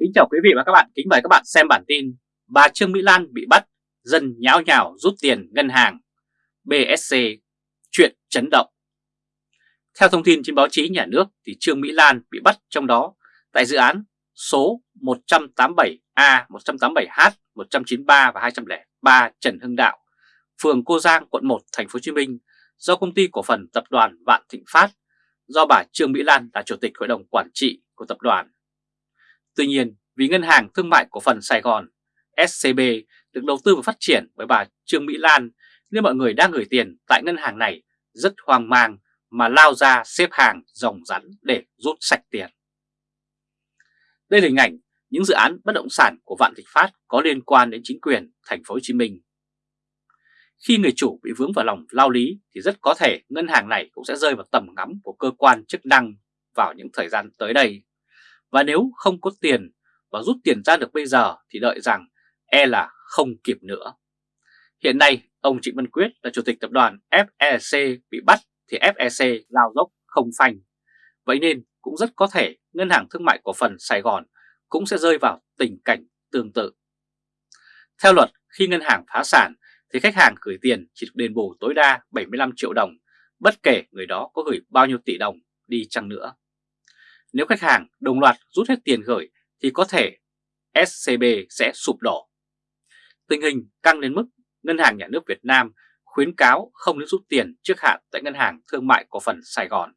Kính chào quý vị và các bạn, kính mời các bạn xem bản tin Bà Trương Mỹ Lan bị bắt, dân nháo nhào rút tiền ngân hàng. BSC, chuyện chấn động. Theo thông tin trên báo chí nhà nước thì Trương Mỹ Lan bị bắt trong đó tại dự án số 187A, 187H, 193 và 203 Trần Hưng Đạo, phường Cô Giang, quận 1, thành phố Hồ Chí Minh do công ty cổ phần tập đoàn Vạn Thịnh Phát do bà Trương Mỹ Lan là chủ tịch hội đồng quản trị của tập đoàn. Tuy nhiên, vì Ngân hàng Thương mại Cổ phần Sài Gòn SCB được đầu tư và phát triển bởi bà Trương Mỹ Lan nên mọi người đang gửi tiền tại ngân hàng này rất hoang mang mà lao ra xếp hàng rồng rắn để rút sạch tiền. Đây là hình ảnh những dự án bất động sản của Vạn Thịnh Phát có liên quan đến chính quyền thành phố Hồ Chí Minh. Khi người chủ bị vướng vào lòng lao lý thì rất có thể ngân hàng này cũng sẽ rơi vào tầm ngắm của cơ quan chức năng vào những thời gian tới đây. Và nếu không có tiền và rút tiền ra được bây giờ thì đợi rằng e là không kịp nữa. Hiện nay, ông Trịnh Văn Quyết là chủ tịch tập đoàn FEC bị bắt thì FEC lao dốc không phanh. Vậy nên cũng rất có thể Ngân hàng Thương mại Cổ phần Sài Gòn cũng sẽ rơi vào tình cảnh tương tự. Theo luật, khi ngân hàng phá sản thì khách hàng gửi tiền chỉ được đền bù tối đa 75 triệu đồng, bất kể người đó có gửi bao nhiêu tỷ đồng đi chăng nữa. Nếu khách hàng đồng loạt rút hết tiền gửi thì có thể SCB sẽ sụp đổ. Tình hình căng đến mức Ngân hàng Nhà nước Việt Nam khuyến cáo không nên rút tiền trước hạn tại Ngân hàng Thương mại Cổ phần Sài Gòn.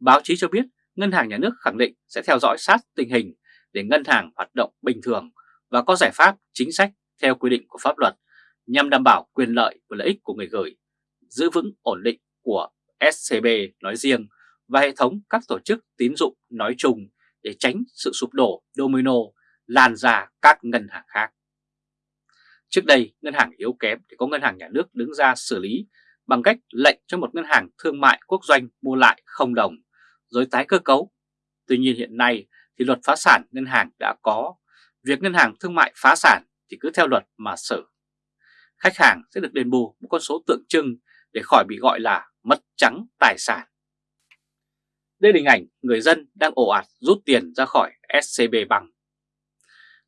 Báo chí cho biết Ngân hàng Nhà nước khẳng định sẽ theo dõi sát tình hình để ngân hàng hoạt động bình thường và có giải pháp chính sách theo quy định của pháp luật nhằm đảm bảo quyền lợi và lợi ích của người gửi, giữ vững ổn định của SCB nói riêng và hệ thống các tổ chức tín dụng nói chung để tránh sự sụp đổ domino lan ra các ngân hàng khác. Trước đây, ngân hàng yếu kém thì có ngân hàng nhà nước đứng ra xử lý bằng cách lệnh cho một ngân hàng thương mại quốc doanh mua lại không đồng, rồi tái cơ cấu. Tuy nhiên hiện nay thì luật phá sản ngân hàng đã có, việc ngân hàng thương mại phá sản thì cứ theo luật mà xử. Khách hàng sẽ được đền bù một con số tượng trưng để khỏi bị gọi là mất trắng tài sản. Đây là hình ảnh người dân đang ồ ạt rút tiền ra khỏi SCB bằng.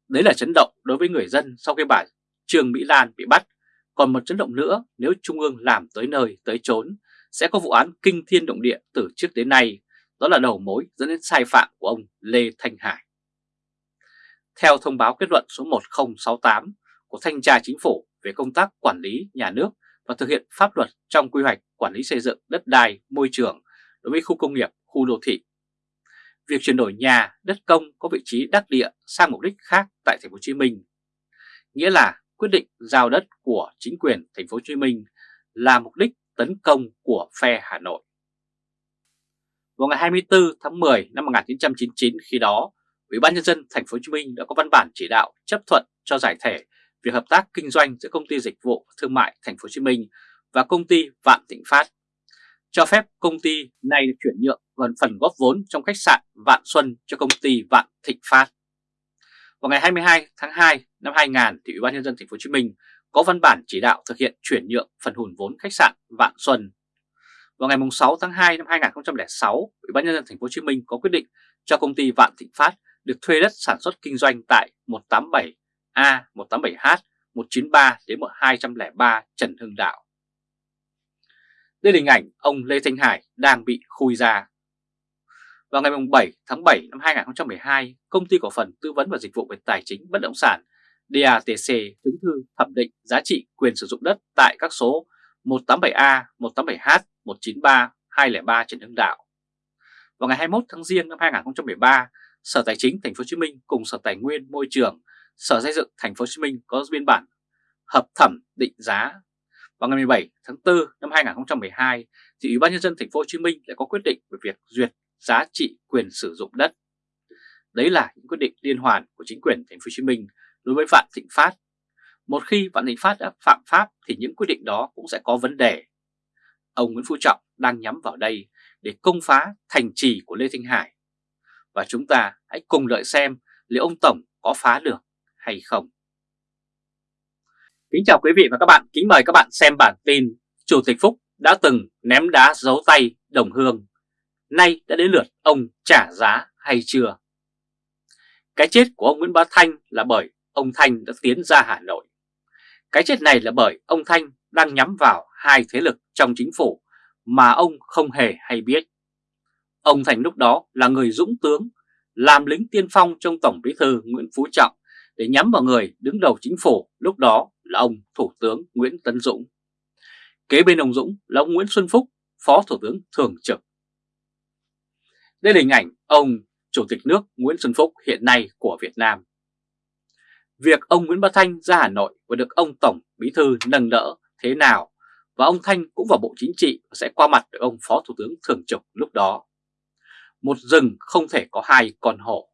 Đấy là chấn động đối với người dân sau khi bà Trương Mỹ Lan bị bắt. Còn một chấn động nữa nếu Trung ương làm tới nơi tới chốn sẽ có vụ án kinh thiên động địa từ trước đến nay. Đó là đầu mối dẫn đến sai phạm của ông Lê Thanh Hải. Theo thông báo kết luận số 1068 của Thanh tra Chính phủ về công tác quản lý nhà nước và thực hiện pháp luật trong quy hoạch quản lý xây dựng đất đai, môi trường đối với khu công nghiệp, khu đô thị. Việc chuyển đổi nhà, đất công có vị trí đắc địa sang mục đích khác tại thành phố Hồ Chí Minh, nghĩa là quyết định giao đất của chính quyền thành phố Hồ Chí Minh là mục đích tấn công của phe Hà Nội. Vào ngày 24 tháng 10 năm 1999 khi đó, Ủy ban nhân dân thành phố Hồ Chí Minh đã có văn bản chỉ đạo chấp thuận cho giải thể việc hợp tác kinh doanh giữa công ty dịch vụ thương mại thành phố Hồ Chí Minh và công ty Vạn Thịnh Phát cho phép công ty này được chuyển nhượng và phần góp vốn trong khách sạn Vạn Xuân cho công ty Vạn Thịnh Phát. Vào ngày 22 tháng 2 năm 2000 thì Ủy ban nhân dân thành phố Hồ Chí Minh có văn bản chỉ đạo thực hiện chuyển nhượng phần hùn vốn khách sạn Vạn Xuân. Vào ngày 6 tháng 2 năm 2006, Ủy ban nhân dân thành phố Hồ Chí Minh có quyết định cho công ty Vạn Thịnh Phát được thuê đất sản xuất kinh doanh tại 187A, 187H, 193 đến 203 Trần Hưng Đạo. Đây là hình ảnh ông Lê Thanh Hải đang bị khui ra. Vào ngày 7 tháng 7 năm 2012, công ty cổ phần tư vấn và dịch vụ về tài chính bất động sản DATC chứng thư thẩm định giá trị quyền sử dụng đất tại các số 187A, 187H, 193, 203 Trần Hưng Đạo. Vào ngày 21 tháng Giêng năm 2013, Sở Tài chính Thành phố Hồ Chí Minh cùng Sở Tài nguyên Môi trường, Sở Xây dựng Thành phố Hồ Chí Minh có biên bản hợp thẩm định giá vào ngày 17 tháng 4 năm 2012, thì Ủy ban nhân dân thành phố Hồ Chí Minh đã có quyết định về việc duyệt giá trị quyền sử dụng đất. Đấy là những quyết định liên hoàn của chính quyền thành phố Hồ Chí Minh đối với Vạn Thịnh Phát. Một khi Vạn Thịnh Phát đã phạm pháp thì những quyết định đó cũng sẽ có vấn đề. Ông Nguyễn Phú Trọng đang nhắm vào đây để công phá thành trì của Lê Thanh Hải. Và chúng ta hãy cùng đợi xem liệu ông Tổng có phá được hay không. Kính chào quý vị và các bạn, kính mời các bạn xem bản tin Chủ tịch Phúc đã từng ném đá giấu tay đồng hương, nay đã đến lượt ông trả giá hay chưa? Cái chết của ông Nguyễn Bá Thanh là bởi ông Thanh đã tiến ra Hà Nội. Cái chết này là bởi ông Thanh đang nhắm vào hai thế lực trong chính phủ mà ông không hề hay biết. Ông Thành lúc đó là người dũng tướng, làm lính tiên phong trong Tổng bí thư Nguyễn Phú Trọng để nhắm vào người đứng đầu chính phủ lúc đó là ông Thủ tướng Nguyễn Tấn Dũng. Kế bên ông Dũng là ông Nguyễn Xuân Phúc, Phó Thủ tướng Thường trực. Đây là hình ảnh ông Chủ tịch nước Nguyễn Xuân Phúc hiện nay của Việt Nam. Việc ông Nguyễn Bá Thanh ra Hà Nội và được ông Tổng Bí Thư nâng đỡ thế nào và ông Thanh cũng vào Bộ Chính trị và sẽ qua mặt được ông Phó Thủ tướng Thường trực lúc đó. Một rừng không thể có hai con hổ.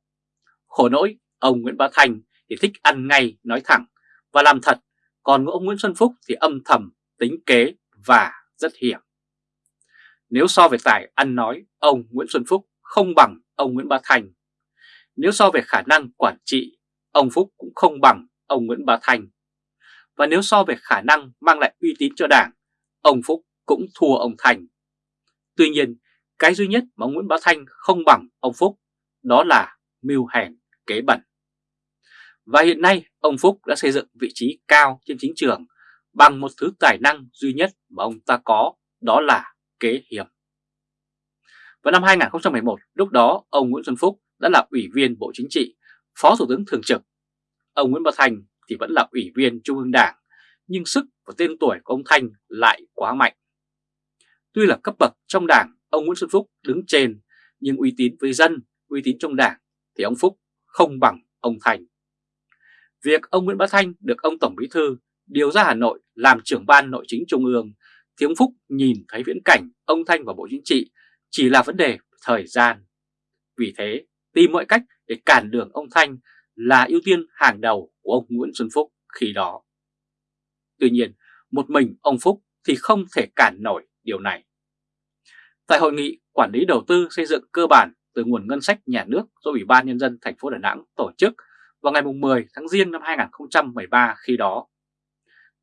Khổ nỗi, ông Nguyễn Bá Thanh thì thích ăn ngay nói thẳng và làm thật, còn ông Nguyễn Xuân Phúc thì âm thầm, tính kế và rất hiểm. Nếu so về tài ăn nói, ông Nguyễn Xuân Phúc không bằng ông Nguyễn Bá Thành. Nếu so về khả năng quản trị, ông Phúc cũng không bằng ông Nguyễn Bá Thành. Và nếu so về khả năng mang lại uy tín cho đảng, ông Phúc cũng thua ông Thành. Tuy nhiên, cái duy nhất mà ông Nguyễn Bá Thanh không bằng ông Phúc đó là mưu hèn kế bẩn. Và hiện nay ông Phúc đã xây dựng vị trí cao trên chính trường bằng một thứ tài năng duy nhất mà ông ta có đó là kế hiểm. Vào năm 2011, lúc đó ông Nguyễn Xuân Phúc đã là Ủy viên Bộ Chính trị, Phó Thủ tướng Thường trực. Ông Nguyễn Bá Thành thì vẫn là Ủy viên Trung ương Đảng, nhưng sức và tên tuổi của ông Thanh lại quá mạnh. Tuy là cấp bậc trong đảng, ông Nguyễn Xuân Phúc đứng trên, nhưng uy tín với dân, uy tín trong đảng thì ông Phúc không bằng ông Thành. Việc ông Nguyễn Bá Thanh được ông Tổng Bí Thư điều ra Hà Nội làm trưởng ban nội chính Trung ương thì ông Phúc nhìn thấy viễn cảnh ông Thanh vào Bộ Chính trị chỉ là vấn đề thời gian. Vì thế, tìm mọi cách để cản đường ông Thanh là ưu tiên hàng đầu của ông Nguyễn Xuân Phúc khi đó. Tuy nhiên, một mình ông Phúc thì không thể cản nổi điều này. Tại hội nghị quản lý đầu tư xây dựng cơ bản từ nguồn ngân sách nhà nước do Ủy ban Nhân dân thành phố Đà Nẵng tổ chức vào ngày 10 tháng Giêng năm 2013 khi đó,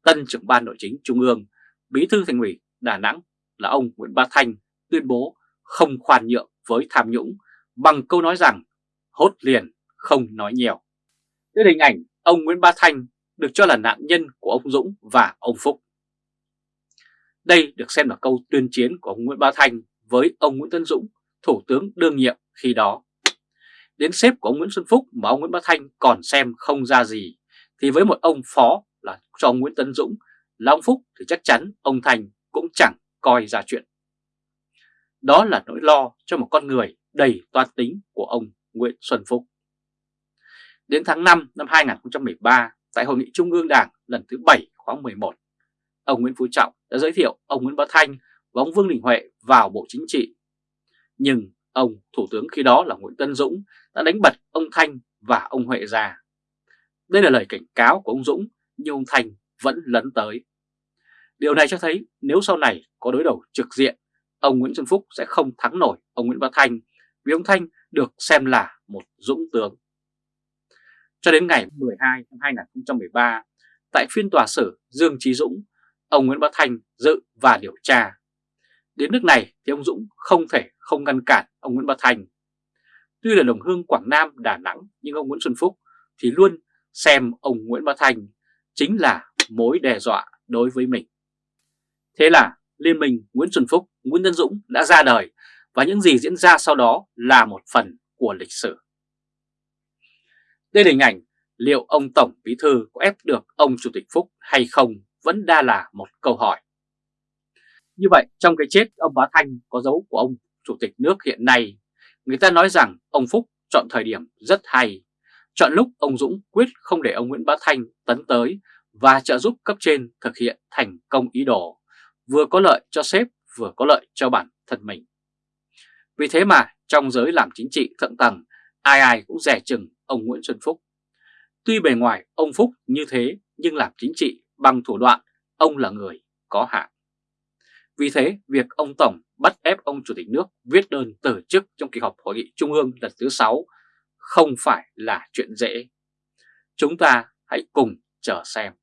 tân trưởng ban nội chính Trung ương, bí thư thành ủy Đà Nẵng là ông Nguyễn Bá Thanh tuyên bố không khoan nhượng với tham nhũng bằng câu nói rằng hốt liền không nói nhiều. Đây hình ảnh ông Nguyễn Bá Thanh được cho là nạn nhân của ông Dũng và ông Phúc. Đây được xem là câu tuyên chiến của ông Nguyễn Bá Thanh với ông Nguyễn Tân Dũng, Thủ tướng đương nhiệm khi đó. Đến sếp của ông Nguyễn Xuân Phúc mà ông Nguyễn Bá Thanh còn xem không ra gì, thì với một ông phó là cho ông Nguyễn Tân Dũng là ông Phúc thì chắc chắn ông Thành cũng chẳng coi ra chuyện. Đó là nỗi lo cho một con người đầy toan tính của ông Nguyễn Xuân Phúc. Đến tháng 5 năm 2013, tại Hội nghị Trung ương Đảng lần thứ 7 khóa 11, ông Nguyễn Phú Trọng đã giới thiệu ông Nguyễn Bá Thanh và ông Vương Đình Huệ vào Bộ Chính trị. Nhưng ông Thủ tướng khi đó là Nguyễn Tân Dũng đã đánh bật ông Thanh và ông Huệ ra. Đây là lời cảnh cáo của ông Dũng nhưng ông Thanh vẫn lấn tới. Điều này cho thấy nếu sau này có đối đầu trực diện ông Nguyễn Xuân Phúc sẽ không thắng nổi ông Nguyễn Bá Thanh vì ông Thanh được xem là một dũng tướng. Cho đến ngày 12 năm 2013, tại phiên tòa xử Dương Trí Dũng, ông Nguyễn Bá Thanh dự và điều tra. Đến nước này thì ông Dũng không thể không ngăn cản ông Nguyễn Bá Thanh. Tuy là đồng hương Quảng Nam, Đà Nẵng nhưng ông Nguyễn Xuân Phúc thì luôn xem ông Nguyễn Bá Thanh chính là mối đe dọa đối với mình. Thế là Liên minh Nguyễn Xuân Phúc, Nguyễn Tân Dũng đã ra đời và những gì diễn ra sau đó là một phần của lịch sử. Đây là hình ảnh liệu ông Tổng Bí Thư có ép được ông Chủ tịch Phúc hay không vẫn đa là một câu hỏi. Như vậy trong cái chết ông Bá Thanh có dấu của ông Chủ tịch nước hiện nay, người ta nói rằng ông Phúc chọn thời điểm rất hay, chọn lúc ông Dũng quyết không để ông Nguyễn Bá Thanh tấn tới và trợ giúp cấp trên thực hiện thành công ý đồ vừa có lợi cho sếp vừa có lợi cho bản thân mình. Vì thế mà trong giới làm chính trị thượng tầng, ai ai cũng rẻ chừng ông Nguyễn Xuân Phúc. Tuy bề ngoài ông Phúc như thế nhưng làm chính trị bằng thủ đoạn ông là người có hạn. Vì thế, việc ông Tổng bắt ép ông Chủ tịch nước viết đơn từ chức trong kỳ họp Hội nghị Trung ương lần thứ 6 không phải là chuyện dễ. Chúng ta hãy cùng chờ xem.